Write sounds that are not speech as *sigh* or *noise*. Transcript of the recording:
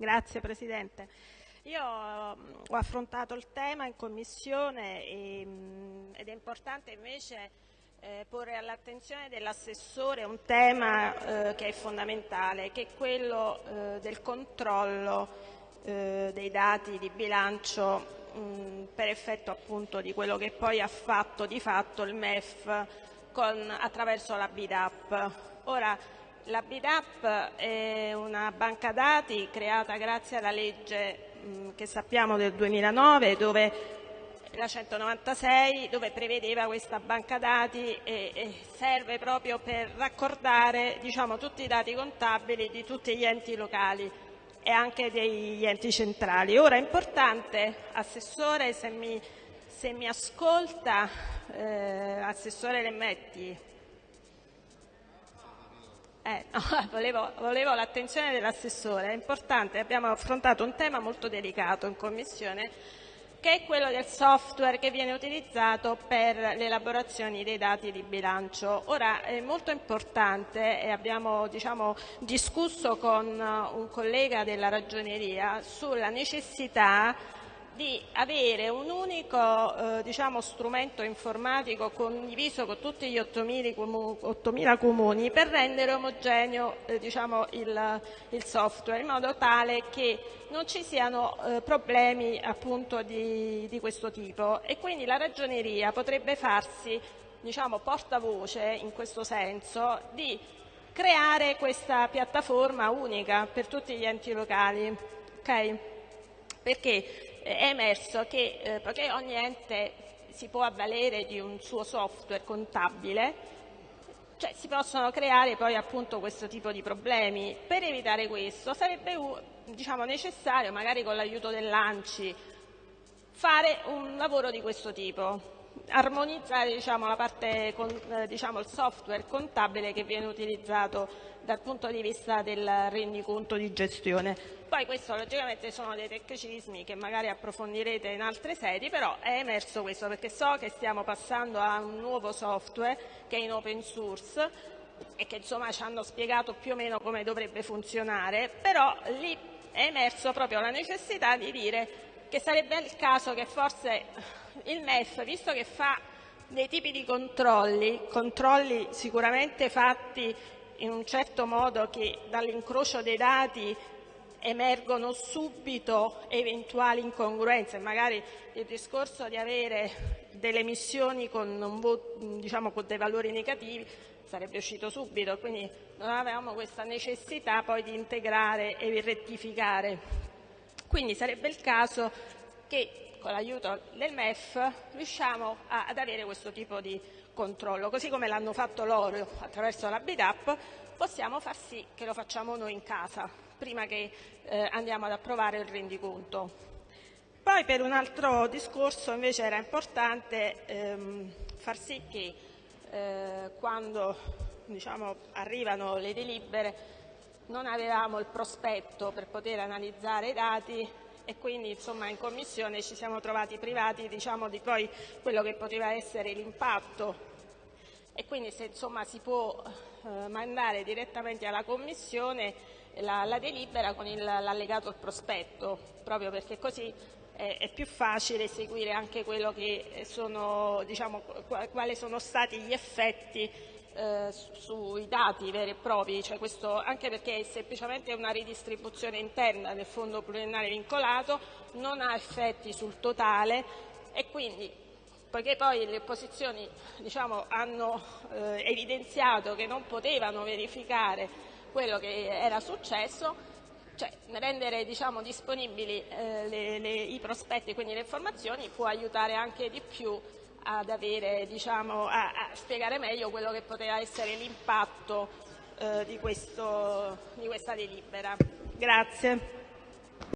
Grazie Presidente. Io mm, ho affrontato il tema in Commissione e, mm, ed è importante invece eh, porre all'attenzione dell'assessore un tema eh, che è fondamentale, che è quello eh, del controllo eh, dei dati di bilancio mh, mm, per effetto appunto di quello che poi ha fatto di fatto il MEF con, attraverso la BIDAP. Ora, la BIDAP è una banca dati creata grazie alla legge che sappiamo del 2009 dove la 196 dove prevedeva questa banca dati e, e serve proprio per raccordare diciamo, tutti i dati contabili di tutti gli enti locali e anche degli enti centrali. Ora è importante, Assessore, se mi, se mi ascolta, eh, Assessore Lemmetti, eh, *laughs* no, volevo, volevo l'attenzione dell'assessore, è importante, abbiamo affrontato un tema molto delicato in Commissione che è quello del software che viene utilizzato per l'elaborazione dei dati di bilancio. Ora è molto importante e abbiamo diciamo, discusso con un collega della ragioneria sulla necessità di avere un unico eh, diciamo, strumento informatico condiviso con tutti gli 8.000 comuni per rendere omogeneo eh, diciamo, il, il, software in modo tale che non ci siano eh, problemi appunto, di, di, questo tipo e quindi la ragioneria potrebbe farsi diciamo, portavoce in questo senso di creare questa piattaforma unica per tutti gli enti locali. Okay? Perché è emerso che eh, poiché ogni ente si può avvalere di un suo software contabile, cioè si possono creare poi appunto questo tipo di problemi. Per evitare questo sarebbe diciamo, necessario, magari con l'aiuto dell'ANCI, fare un lavoro di questo tipo, armonizzare diciamo, eh, diciamo, il software contabile che viene utilizzato dal punto di vista del rendiconto di gestione. Poi questo logicamente sono dei tecnicismi che magari approfondirete in altre sedi, però è emerso questo perché so che stiamo passando a un nuovo software che è in open source e che insomma ci hanno spiegato più o meno come dovrebbe funzionare, però lì è emerso proprio la necessità di dire che sarebbe il caso che forse il MEF, visto che fa dei tipi di controlli, controlli sicuramente fatti in un certo modo che dall'incrocio dei dati emergono subito eventuali incongruenze, magari il discorso di avere delle emissioni con, diciamo, con dei valori negativi sarebbe uscito subito, quindi non avevamo questa necessità poi di integrare e rettificare. Quindi sarebbe il caso che con l'aiuto del MEF riusciamo a, ad avere questo tipo di controllo, così come l'hanno fatto loro attraverso la BIDAP, possiamo far sì che lo facciamo noi in casa, prima che eh, andiamo ad approvare il rendiconto. Poi per un altro discorso invece era importante ehm, far sì che eh, quando diciamo, arrivano le delibere non avevamo il prospetto per poter analizzare i dati e quindi insomma, in Commissione ci siamo trovati privati diciamo, di poi quello che poteva essere l'impatto. E quindi se insomma, si può eh, mandare direttamente alla Commissione la, la delibera con l'allegato al prospetto, proprio perché così è, è, più facile seguire anche sono, diciamo, quali sono stati gli effetti eh, sui dati veri e propri, cioè questo, anche perché è semplicemente una ridistribuzione interna del fondo pluriennale vincolato, non ha effetti sul totale e quindi poiché poi le opposizioni diciamo, hanno eh, evidenziato che non potevano verificare quello che era successo, cioè rendere diciamo, disponibili eh, le, le, i prospetti, quindi le informazioni, può aiutare anche di più ad avere, diciamo, a, a, spiegare meglio quello che poteva essere l'impatto eh, di, di questa delibera. Grazie.